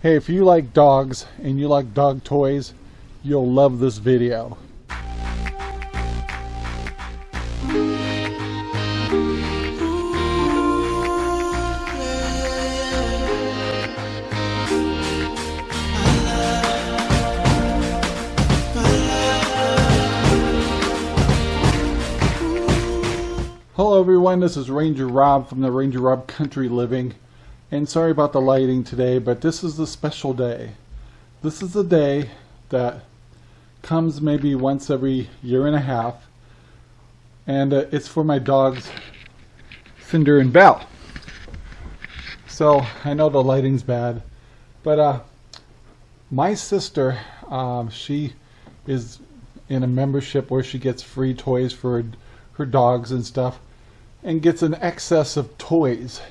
Hey, if you like dogs and you like dog toys, you'll love this video. Hello everyone, this is Ranger Rob from the Ranger Rob Country Living. And sorry about the lighting today, but this is a special day. This is a day that comes maybe once every year and a half. And uh, it's for my dogs, Cinder and Belle. So I know the lighting's bad, but uh, my sister, um, she is in a membership where she gets free toys for her dogs and stuff and gets an excess of toys.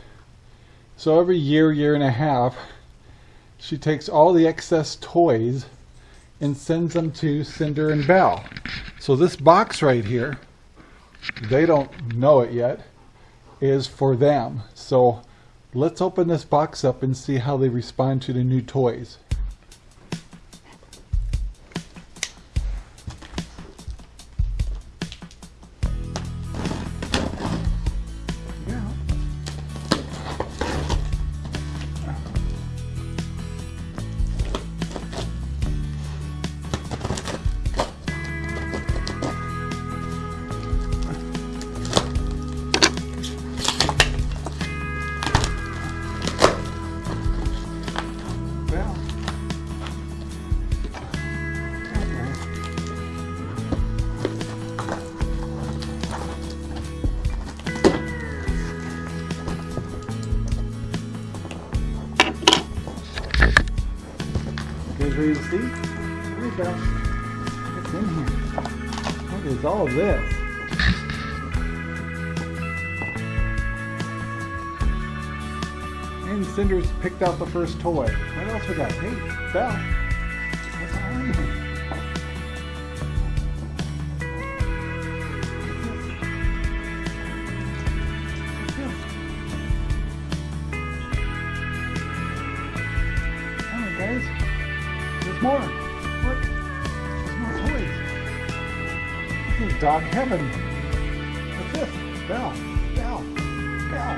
So every year, year and a half, she takes all the excess toys and sends them to Cinder and Belle. So this box right here, they don't know it yet, is for them. So let's open this box up and see how they respond to the new toys. To see? Here we go. What's in here? What is all this? And Cinder's picked out the first toy. What else we got? Hey, Belle. What's on here? Dog heaven. What's this? Belle. Belle. Belle.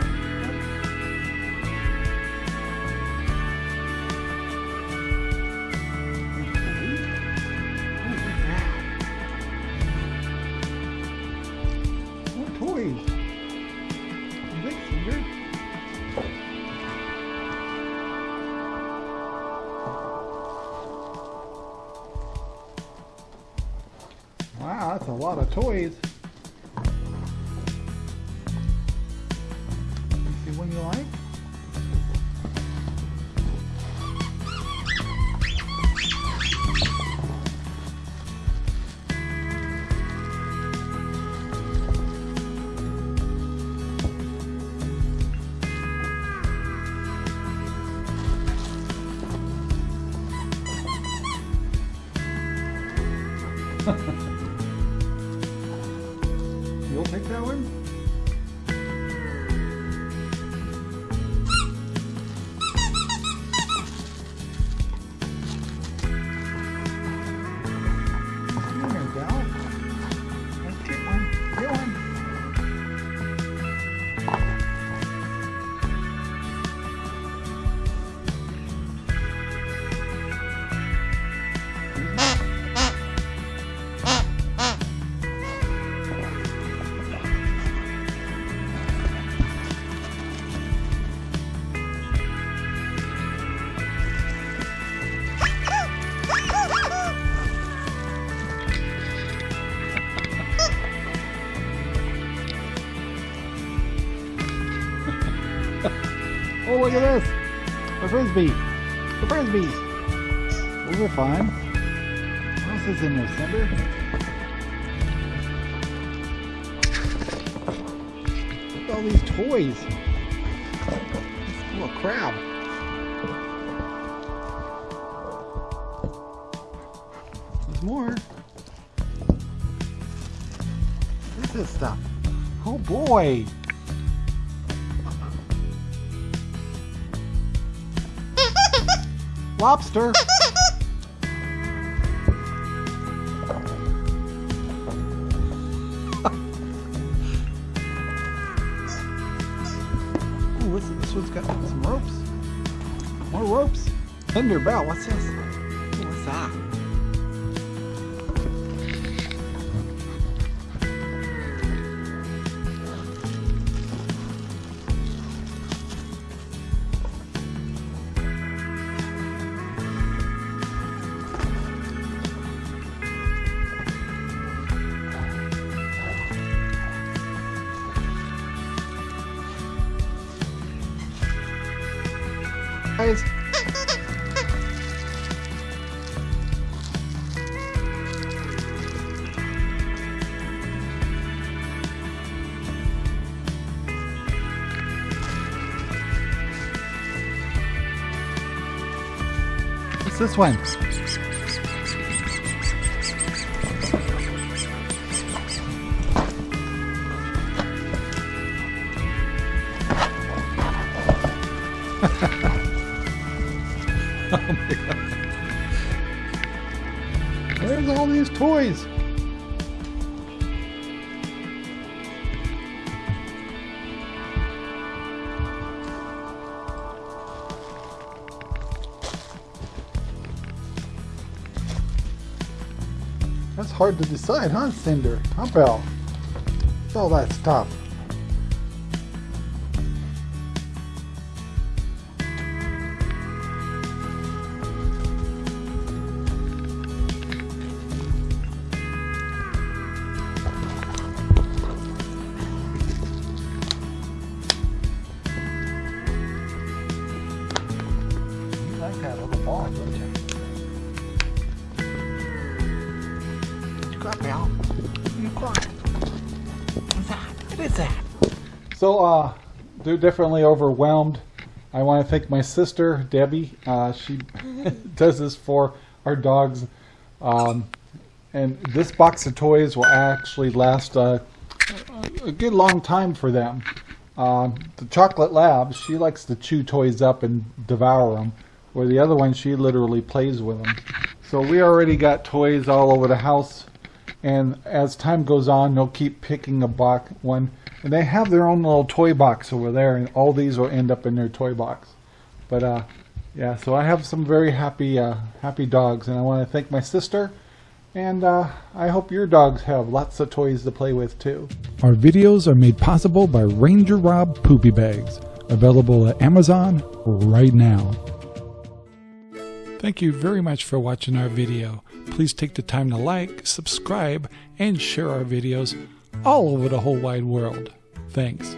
More toys. Lot of toys. Oh, look at this. The frisbee. The frisbees. Those are fun. What else is in there, Cinder? Look at all these toys. Oh, a crab. There's more. What is this stuff? Oh boy. Lobster! Ooh, what's, this one's got some ropes. More ropes. Cinder Belle, what's this? Ooh, what's that? This one? Where's all these toys? That's hard to decide, huh, Cinder? Huh, Belle? What's all that stuff? Got? What's that? So, uh, they're definitely overwhelmed. I want to thank my sister, Debbie. Uh, she does this for our dogs. Um, and this box of toys will actually last uh, a good long time for them. Uh, the chocolate lab, she likes to chew toys up and devour them, where the other one, she literally plays with them. So we already got toys all over the house, and as time goes on, they'll keep picking a box one, and they have their own little toy box over there, and all these will end up in their toy box. But uh, yeah, so I have some very happy, uh, happy dogs, and I want to thank my sister. And uh, I hope your dogs have lots of toys to play with too. Our videos are made possible by Ranger Rob Poopy Bags, available at Amazon right now. Thank you very much for watching our video. Please take the time to like, subscribe, and share our videos all over the whole wide world. Thanks.